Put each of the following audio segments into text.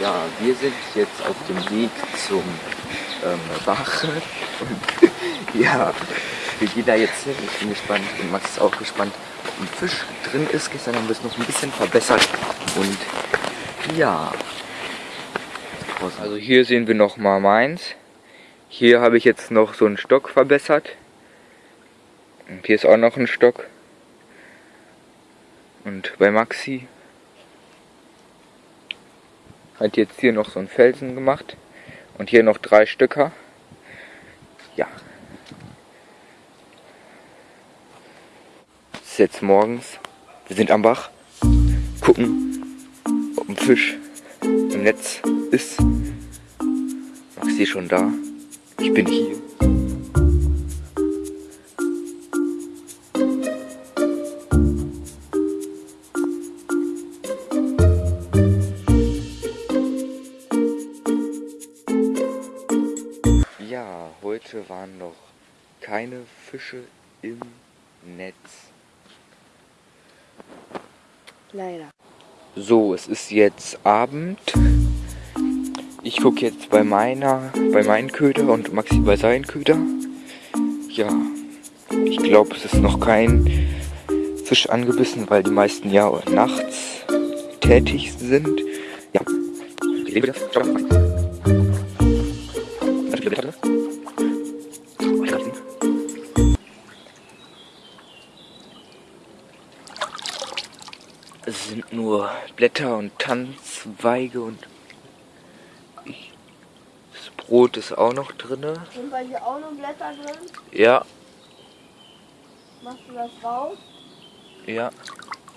Ja, wir sind jetzt auf dem Weg zum ähm, Bach. Und ja, wir gehen da jetzt hin. Ich bin gespannt und Max ist auch gespannt, ob ein Fisch drin ist. Gestern haben wir es noch ein bisschen verbessert. Und ja. Also hier sehen wir noch mal meins. Hier habe ich jetzt noch so einen Stock verbessert. Und hier ist auch noch ein Stock. Und bei Maxi hat jetzt hier noch so einen Felsen gemacht. Und hier noch drei Stücker. Ja. Es ist jetzt morgens. Wir sind am Bach. Gucken, ob ein Fisch im Netz ist. Maxi schon da. Ich bin hier. Ja, heute waren noch keine Fische im Netz. Leider. So, es ist jetzt Abend. Ich gucke jetzt bei meiner, bei meinen Köder und Maxi bei seinen Köder. Ja, ich glaube, es ist noch kein Fisch angebissen, weil die meisten ja nachts tätig sind. Ja. Es sind nur Blätter und Tanzweige und. Das Brot ist auch noch drinne. Sind bei dir auch noch Blätter drin? Ja, Machst du das raus? ja.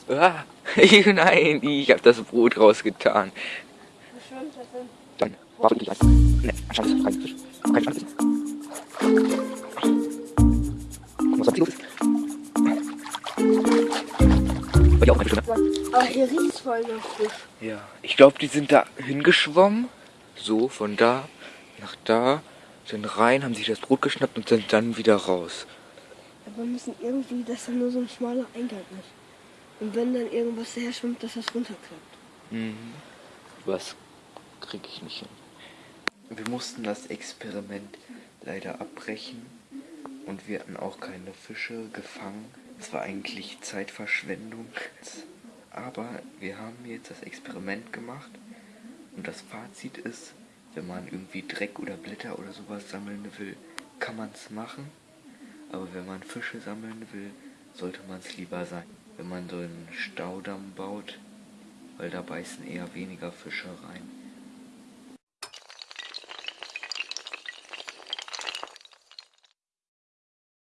Ah, nein, ich habe das Brot rausgetan. Wie schwimmt das denn? Dann warte ich einfach. Ne, anscheinend ist kein Fisch. Kein Fisch Dir auch keine Fische, ne? Aber hier riecht es voll nach Fisch. Ja, ich glaube, die sind da hingeschwommen. So, von da nach da, sind rein, haben sich das Brot geschnappt und sind dann wieder raus. Aber wir müssen irgendwie, dass da nur so ein schmaler Eingang ist. Und wenn dann irgendwas her schwimmt, dass das runterklappt. Mhm. Was kriege ich nicht hin. Wir mussten das Experiment leider abbrechen und wir hatten auch keine Fische gefangen. Es war eigentlich Zeitverschwendung. Aber wir haben jetzt das Experiment gemacht und das Fazit ist, wenn man irgendwie Dreck oder Blätter oder sowas sammeln will, kann man es machen. Aber wenn man Fische sammeln will, sollte man es lieber sein. Wenn man so einen Staudamm baut, weil da beißen eher weniger Fische rein.